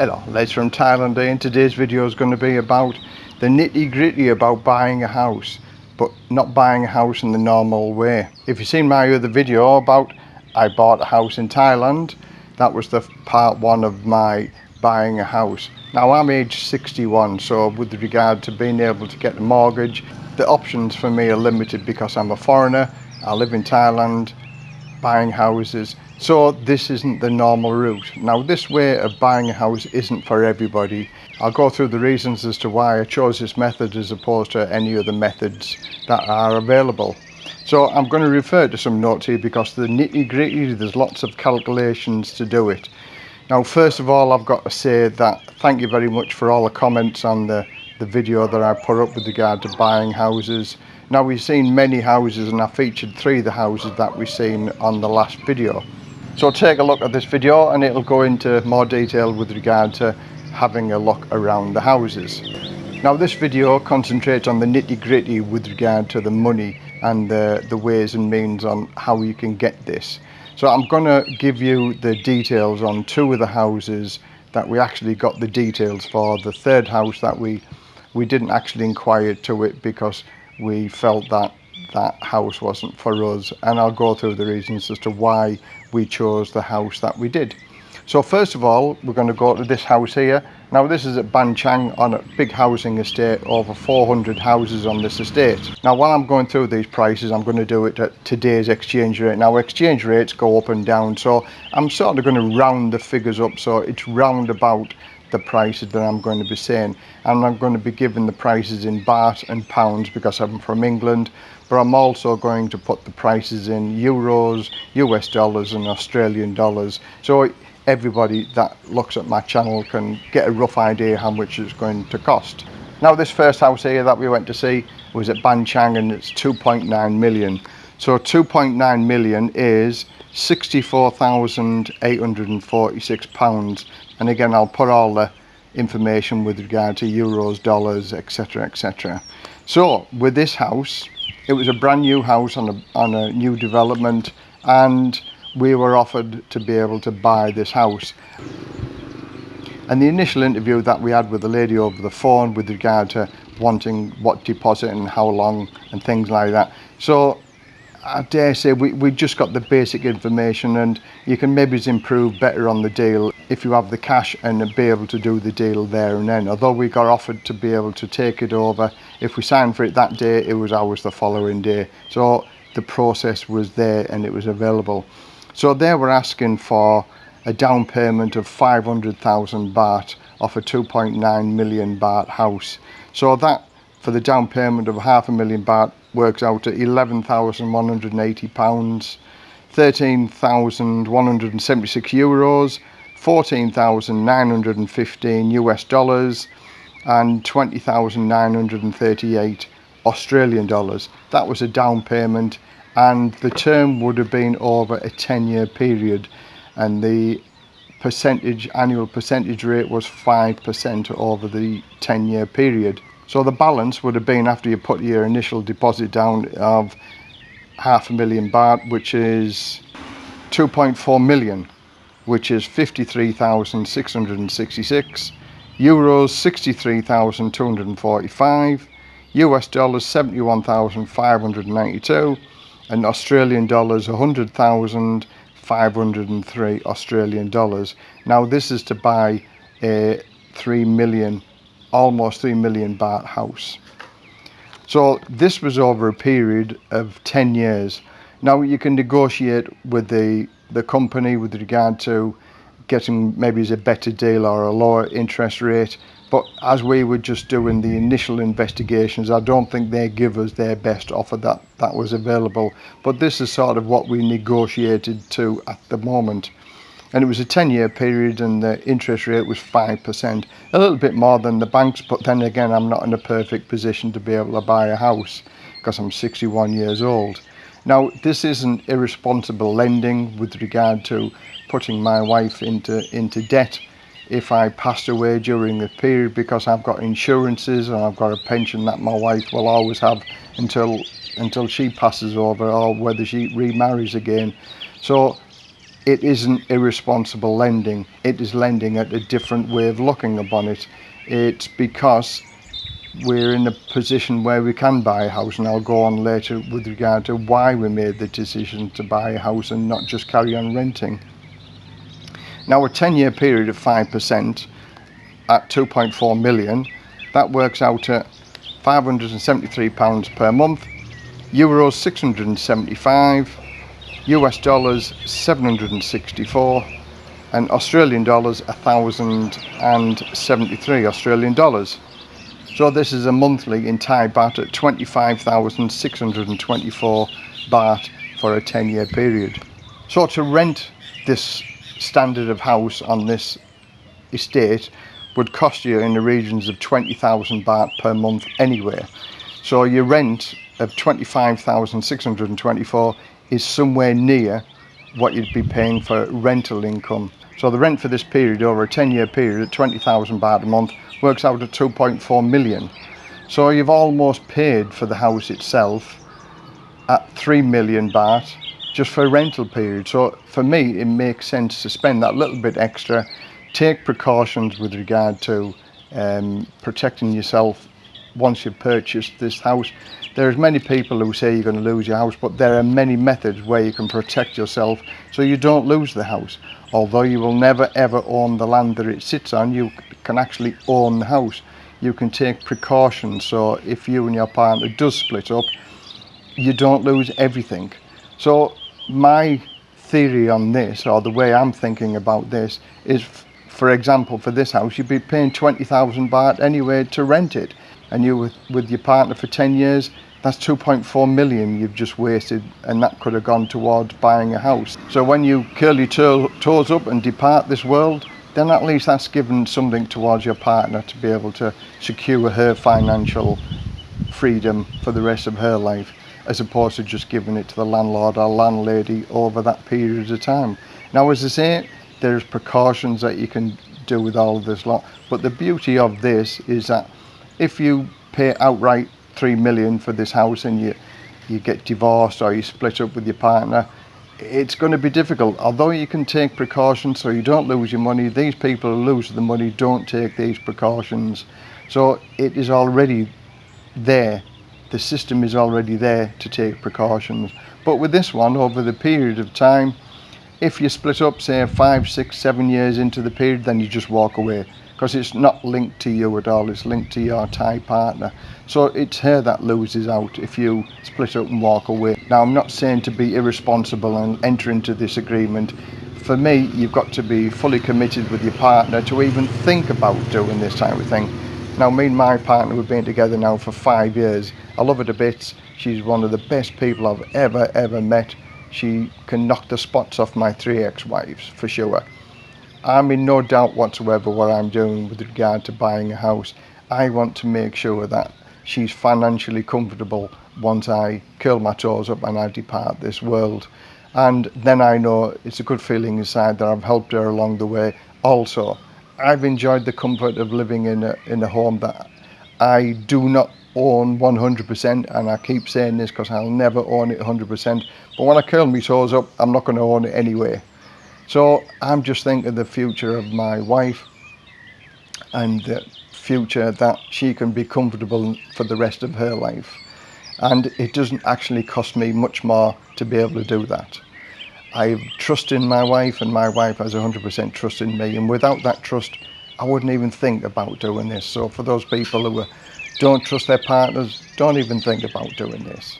Hello, Les from Thailand and today's video is going to be about the nitty gritty about buying a house but not buying a house in the normal way. If you've seen my other video about I bought a house in Thailand that was the part one of my buying a house. Now I'm age 61 so with regard to being able to get a mortgage the options for me are limited because I'm a foreigner, I live in Thailand, buying houses so this isn't the normal route. Now this way of buying a house isn't for everybody. I'll go through the reasons as to why I chose this method as opposed to any other methods that are available. So I'm going to refer to some notes here because the nitty gritty, there's lots of calculations to do it. Now first of all I've got to say that thank you very much for all the comments on the, the video that I put up with regard to buying houses. Now we've seen many houses and I featured three of the houses that we've seen on the last video. So take a look at this video and it'll go into more detail with regard to having a look around the houses. Now this video concentrates on the nitty gritty with regard to the money and the, the ways and means on how you can get this. So I'm going to give you the details on two of the houses that we actually got the details for. The third house that we we didn't actually inquire to it because we felt that that house wasn't for us and I'll go through the reasons as to why we chose the house that we did. So first of all we're going to go to this house here. Now this is at Ban Chang on a big housing estate, over 400 houses on this estate. Now while I'm going through these prices I'm going to do it at today's exchange rate. Now exchange rates go up and down so I'm sort of going to round the figures up so it's round about the prices that I'm going to be saying. And I'm going to be giving the prices in baht and pounds because I'm from England but I'm also going to put the prices in euros US dollars and Australian dollars. So everybody that looks at my channel can get a rough idea how much it's going to cost. Now this first house here that we went to see was at Ban Chang and it's 2.9 million so 2.9 million is 64,846 pounds. And again I'll put all the information with regard to euros dollars etc etc so with this house it was a brand new house on a, on a new development and we were offered to be able to buy this house. And the initial interview that we had with the lady over the phone with regard to wanting what deposit and how long and things like that. So I dare say we, we just got the basic information and you can maybe improve better on the deal if you have the cash and be able to do the deal there and then. Although we got offered to be able to take it over, if we signed for it that day, it was ours the following day. So the process was there and it was available. So they were asking for a down payment of 500,000 baht off a 2.9 million baht house. So that for the down payment of half a million baht works out at 11,180 pounds 13,176 euros 14,915 US dollars and 20,938 Australian dollars. That was a down payment and the term would have been over a 10 year period and the percentage annual percentage rate was 5% over the 10 year period so the balance would have been after you put your initial deposit down of half a million baht, which is 2.4 million, which is 53,666, euros 63,245, US dollars 71,592, and Australian dollars 100,503 Australian dollars. Now this is to buy a 3 million almost 3 million baht house. So this was over a period of 10 years. Now you can negotiate with the, the company with regard to getting maybe a better deal or a lower interest rate. But as we were just doing the initial investigations, I don't think they give us their best offer that, that was available. But this is sort of what we negotiated to at the moment and it was a 10 year period and the interest rate was 5%, a little bit more than the banks, but then again, I'm not in a perfect position to be able to buy a house because I'm 61 years old. Now, this isn't irresponsible lending with regard to putting my wife into, into debt if I passed away during the period because I've got insurances and I've got a pension that my wife will always have until until she passes over or whether she remarries again. So it isn't irresponsible lending. It is lending at a different way of looking upon it. It's because we're in a position where we can buy a house and I'll go on later with regard to why we made the decision to buy a house and not just carry on renting. Now a 10 year period of 5% at 2.4 million that works out at 573 pounds per month euros 675 US dollars 764 and Australian dollars 1073 Australian dollars so this is a monthly in Thai baht at 25,624 baht for a 10 year period. So to rent this standard of house on this estate would cost you in the regions of 20,000 baht per month anywhere. So your rent of 25,624 is somewhere near what you'd be paying for rental income. So the rent for this period over a 10 year period at 20,000 baht a month works out at 2.4 million. So you've almost paid for the house itself at 3 million baht just for a rental period. So for me, it makes sense to spend that little bit extra, take precautions with regard to um, protecting yourself once you've purchased this house. There's many people who say you're going to lose your house, but there are many methods where you can protect yourself so you don't lose the house. Although you will never ever own the land that it sits on, you can actually own the house. You can take precautions so if you and your partner does split up, you don't lose everything. So my theory on this, or the way I'm thinking about this, is for example, for this house, you'd be paying 20,000 baht anyway to rent it. And you with, with your partner for 10 years, that's 2.4 million you've just wasted and that could have gone towards buying a house. So when you curl your toes up and depart this world, then at least that's given something towards your partner to be able to secure her financial freedom for the rest of her life as opposed to just giving it to the landlord or landlady over that period of time. Now as I say, there's precautions that you can do with all of this lot, but the beauty of this is that if you pay outright three million for this house and you you get divorced or you split up with your partner, it's going to be difficult. Although you can take precautions so you don't lose your money, these people who lose the money don't take these precautions. So it is already there. The system is already there to take precautions. But with this one, over the period of time, if you split up, say five, six, seven years into the period, then you just walk away because it's not linked to you at all, it's linked to your Thai partner. So it's her that loses out if you split up and walk away. Now I'm not saying to be irresponsible and enter into this agreement. For me, you've got to be fully committed with your partner to even think about doing this type of thing. Now me and my partner we've been together now for five years. I love her to bits. She's one of the best people I've ever, ever met. She can knock the spots off my three ex-wives, for sure. I'm in no doubt whatsoever what I'm doing with regard to buying a house. I want to make sure that she's financially comfortable once I curl my toes up and I depart this world. And then I know it's a good feeling inside that I've helped her along the way. Also, I've enjoyed the comfort of living in a, in a home that I do not own 100% and I keep saying this because I'll never own it 100% but when I curl my toes up I'm not going to own it anyway so I'm just thinking the future of my wife and the future that she can be comfortable for the rest of her life. And it doesn't actually cost me much more to be able to do that. I trust in my wife and my wife has 100% trust in me. And without that trust, I wouldn't even think about doing this. So for those people who don't trust their partners, don't even think about doing this.